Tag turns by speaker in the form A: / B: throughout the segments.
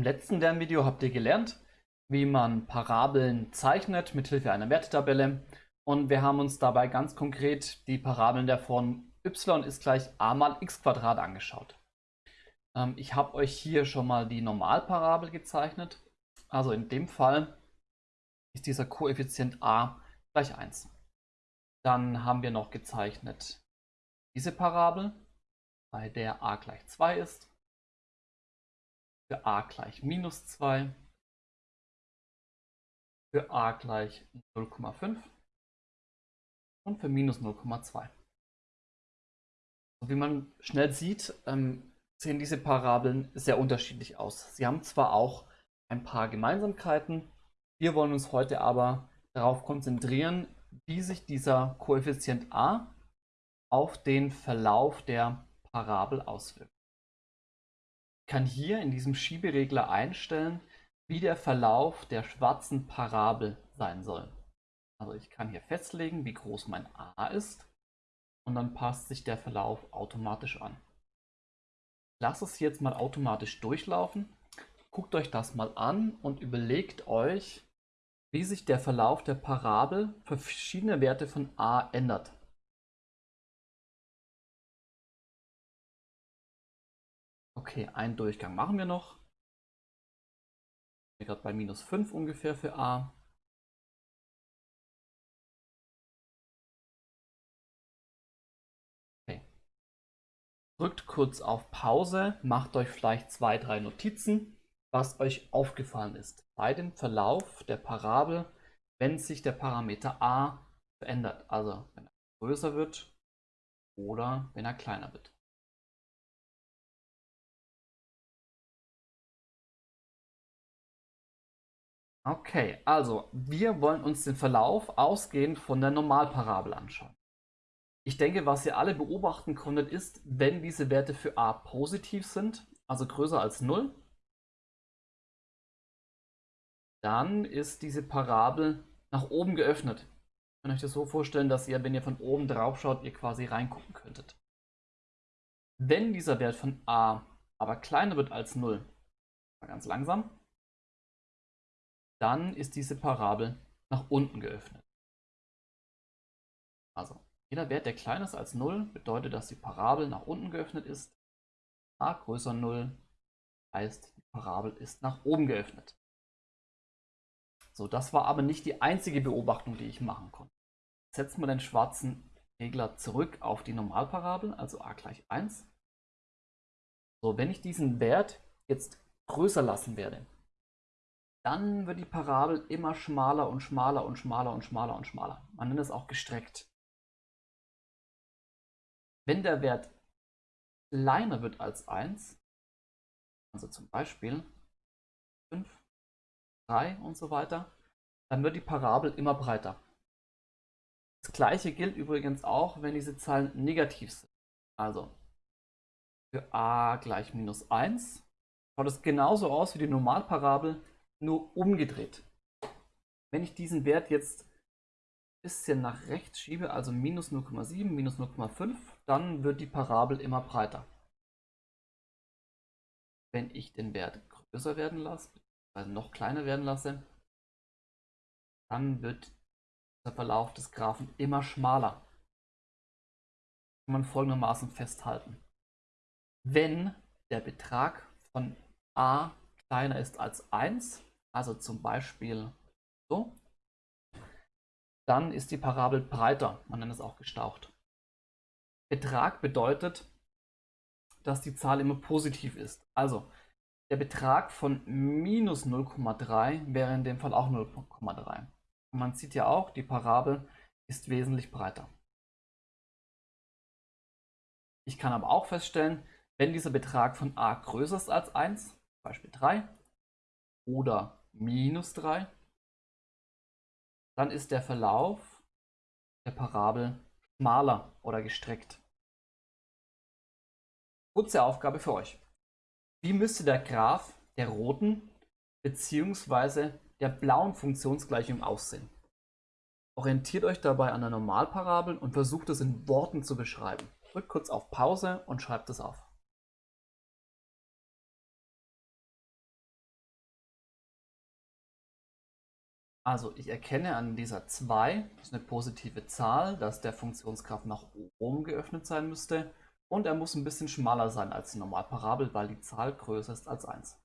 A: Im letzten Lernvideo habt ihr gelernt, wie man Parabeln zeichnet mit Hilfe einer Wertetabelle. Und wir haben uns dabei ganz konkret die Parabeln der Form y ist gleich a mal x Quadrat angeschaut. Ähm, ich habe euch hier schon mal die Normalparabel gezeichnet. Also in dem Fall ist dieser Koeffizient a gleich 1. Dann haben wir noch gezeichnet diese Parabel, bei der a gleich 2 ist für a gleich minus 2, für a gleich 0,5 und für minus 0,2. Wie man schnell sieht, ähm, sehen diese Parabeln sehr unterschiedlich aus. Sie haben zwar auch ein paar Gemeinsamkeiten, wir wollen uns heute aber darauf konzentrieren, wie sich dieser Koeffizient a auf den Verlauf der Parabel auswirkt kann hier in diesem Schieberegler einstellen, wie der Verlauf der schwarzen Parabel sein soll. Also ich kann hier festlegen, wie groß mein a ist und dann passt sich der Verlauf automatisch an. Ich lasse es jetzt mal automatisch durchlaufen. Guckt euch das mal an und überlegt euch, wie sich der Verlauf der Parabel für verschiedene Werte von a ändert. Okay, einen Durchgang machen wir noch. Wir gerade bei minus 5 ungefähr für a. Okay. Drückt kurz auf Pause, macht euch vielleicht zwei, drei Notizen, was euch aufgefallen ist bei dem Verlauf der Parabel, wenn sich der Parameter a verändert. Also wenn er größer wird oder wenn er kleiner wird. Okay, also wir wollen uns den Verlauf ausgehend von der Normalparabel anschauen. Ich denke, was ihr alle beobachten konntet, ist, wenn diese Werte für a positiv sind, also größer als 0, dann ist diese Parabel nach oben geöffnet. Ich kann euch das so vorstellen, dass ihr, wenn ihr von oben drauf schaut, ihr quasi reingucken könntet. Wenn dieser Wert von a aber kleiner wird als 0, ganz langsam, dann ist diese Parabel nach unten geöffnet. Also, jeder Wert, der kleiner ist als 0, bedeutet, dass die Parabel nach unten geöffnet ist. a größer 0 heißt, die Parabel ist nach oben geöffnet. So, das war aber nicht die einzige Beobachtung, die ich machen konnte. Setzen wir den schwarzen Regler zurück auf die Normalparabel, also a gleich 1. So, wenn ich diesen Wert jetzt größer lassen werde, dann wird die Parabel immer schmaler und schmaler und schmaler und schmaler und schmaler. Man nennt es auch gestreckt. Wenn der Wert kleiner wird als 1, also zum Beispiel 5, 3 und so weiter, dann wird die Parabel immer breiter. Das gleiche gilt übrigens auch, wenn diese Zahlen negativ sind. Also für a gleich minus 1 schaut es genauso aus wie die Normalparabel, nur umgedreht. Wenn ich diesen Wert jetzt ein bisschen nach rechts schiebe, also minus 0,7, minus 0,5, dann wird die Parabel immer breiter. Wenn ich den Wert größer werden lasse, also noch kleiner werden lasse, dann wird der Verlauf des Graphen immer schmaler. Kann man folgendermaßen festhalten. Wenn der Betrag von a kleiner ist als 1, also zum Beispiel so, dann ist die Parabel breiter, man nennt es auch gestaucht. Betrag bedeutet, dass die Zahl immer positiv ist. Also der Betrag von minus 0,3 wäre in dem Fall auch 0,3. Man sieht ja auch, die Parabel ist wesentlich breiter. Ich kann aber auch feststellen, wenn dieser Betrag von a größer ist als 1, Beispiel 3, oder minus 3, dann ist der Verlauf der Parabel schmaler oder gestreckt. Kurze Aufgabe für euch. Wie müsste der Graph der roten bzw. der blauen Funktionsgleichung aussehen? Orientiert euch dabei an der Normalparabel und versucht es in Worten zu beschreiben. Drückt kurz auf Pause und schreibt es auf. Also ich erkenne an dieser 2, das ist eine positive Zahl, dass der Funktionsgraph nach oben geöffnet sein müsste. Und er muss ein bisschen schmaler sein als die Normalparabel, weil die Zahl größer ist als 1.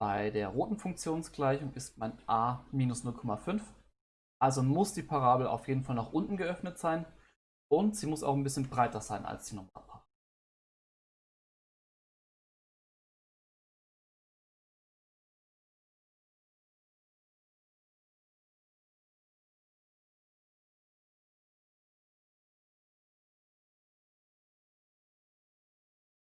A: Bei der roten Funktionsgleichung ist mein a minus 0,5. Also muss die Parabel auf jeden Fall nach unten geöffnet sein und sie muss auch ein bisschen breiter sein als die Normalparabel.